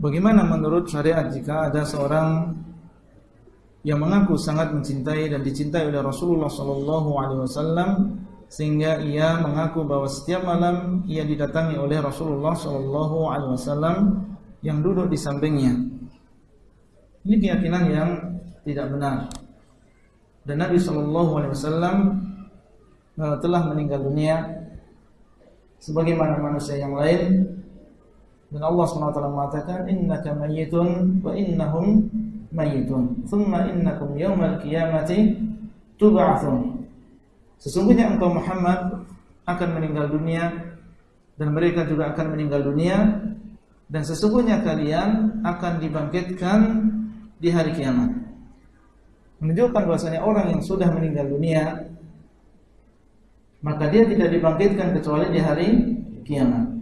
Bagaimana menurut syariat jika ada seorang yang mengaku sangat mencintai dan dicintai oleh Rasulullah sallallahu alaihi wasallam sehingga ia mengaku bahwa setiap malam ia didatangi oleh Rasulullah sallallahu alaihi wasallam yang duduk di sampingnya. Ini keyakinan yang tidak benar. Dan Nabi sallallahu alaihi wasallam eh, telah meninggal dunia sebagaimana manusia yang lain dan Allah SWT mengatakan innaka mayyitun wa innahum mayyitun. Thumma innakum yawmal qiyamati tub'atsun. Sesungguhnya engkau Muhammad akan meninggal dunia dan mereka juga akan meninggal dunia dan sesungguhnya kalian akan dibangkitkan di hari kiamat. Menunjukkan bahwasanya orang yang sudah meninggal dunia maka dia tidak dibangkitkan kecuali di hari kiamat.